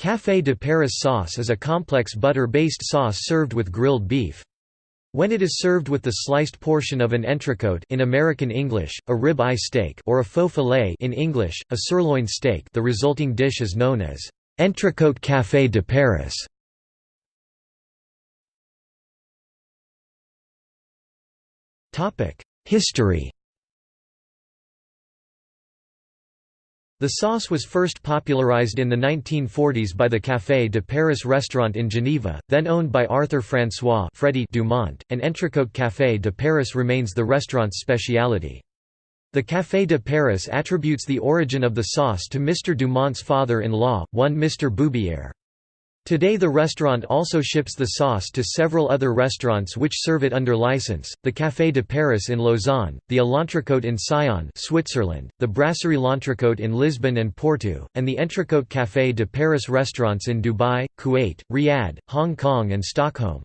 Café de Paris sauce is a complex butter-based sauce served with grilled beef. When it is served with the sliced portion of an entrecôte in American English, a rib-eye steak or a faux filet in English, a sirloin steak the resulting dish is known as entrecôte café de Paris. History The sauce was first popularized in the 1940s by the Café de Paris restaurant in Geneva, then owned by Arthur François Freddy Dumont, and Entrecôte Café de Paris remains the restaurant's speciality. The Café de Paris attributes the origin of the sauce to Mr. Dumont's father-in-law, one Mr. Boubière. Today the restaurant also ships the sauce to several other restaurants which serve it under license, the Café de Paris in Lausanne, the L'Entrecôte in Sion Switzerland, the Brasserie L'Entrecôte in Lisbon and Porto, and the Entrecôte Café de Paris restaurants in Dubai, Kuwait, Riyadh, Hong Kong and Stockholm.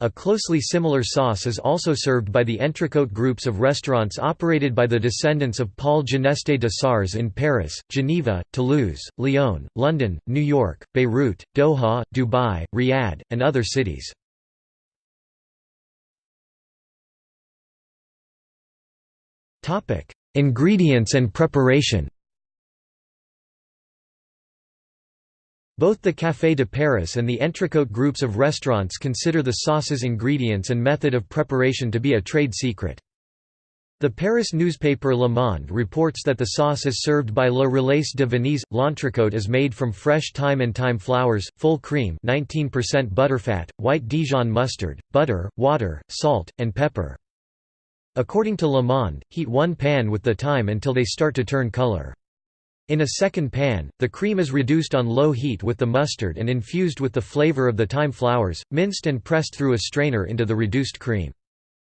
A closely similar sauce is also served by the entrecôte groups of restaurants operated by the descendants of Paul Gineste de Saurs in Paris, Geneva, Toulouse, Lyon, London, New York, Beirut, Doha, Dubai, Riyadh, and other cities. Ingredients and preparation Both the Café de Paris and the Entrecôte groups of restaurants consider the sauce's ingredients and method of preparation to be a trade secret. The Paris newspaper Le Monde reports that the sauce is served by Le Relais de Venise. L'entrecôte is made from fresh thyme and thyme flowers, full cream 19% butterfat, white Dijon mustard, butter, water, salt, and pepper. According to Le Monde, heat one pan with the thyme until they start to turn color. In a second pan, the cream is reduced on low heat with the mustard and infused with the flavor of the thyme flowers, minced and pressed through a strainer into the reduced cream.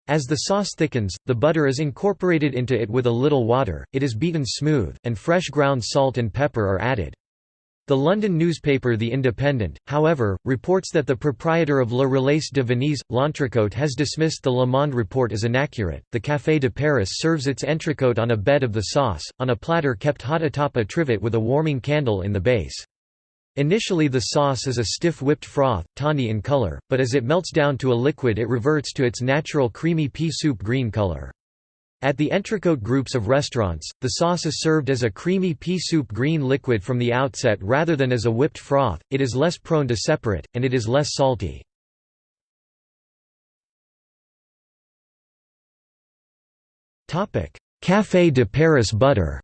As the sauce thickens, the butter is incorporated into it with a little water, it is beaten smooth, and fresh ground salt and pepper are added. The London newspaper The Independent, however, reports that the proprietor of Le Relais de Venise, L'Entrecôte has dismissed the Le Monde report as inaccurate. The Café de Paris serves its entrecôte on a bed of the sauce, on a platter kept hot atop a trivet with a warming candle in the base. Initially the sauce is a stiff whipped froth, tawny in color, but as it melts down to a liquid it reverts to its natural creamy pea soup green color. At the entrecôte groups of restaurants, the sauce is served as a creamy pea soup green liquid from the outset rather than as a whipped froth, it is less prone to separate, and it is less salty. Café de Paris butter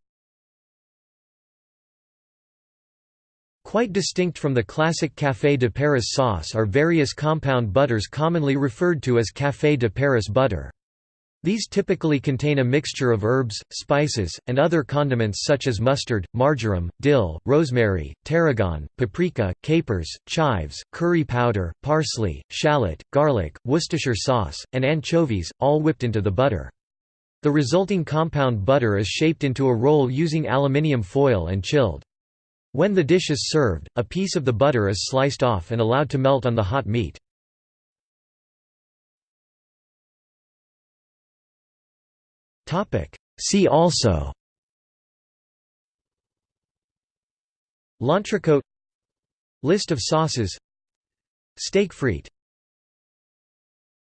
Quite distinct from the classic Café de Paris sauce are various compound butters commonly referred to as Café de Paris butter. These typically contain a mixture of herbs, spices, and other condiments such as mustard, marjoram, dill, rosemary, tarragon, paprika, capers, chives, curry powder, parsley, shallot, garlic, Worcestershire sauce, and anchovies, all whipped into the butter. The resulting compound butter is shaped into a roll using aluminium foil and chilled. When the dish is served, a piece of the butter is sliced off and allowed to melt on the hot meat. See also. L'entrecôte List of sauces. Steak frite